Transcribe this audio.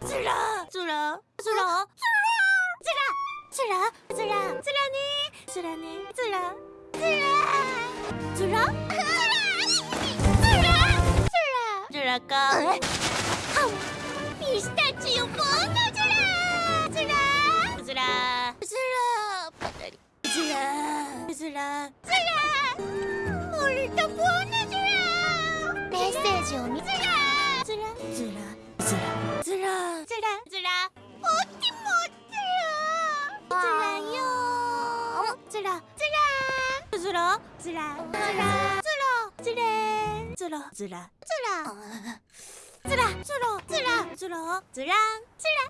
つらつらつらつらつらつらつらねつらねつらつらつらつらつらかピスタチオボンのつらつらつらつらパタリつらつらつら俺とボンのつらメッセー。ジを見つらつらつら 찌라 찌라 찌라 어디 못 찌라 찌라요 어머 찌라 찌라 찌라 찌라 찌라 찌라 찌라 찌라 찌라 찌라 찌라 찌라 찌라 찌라 찌라 찌라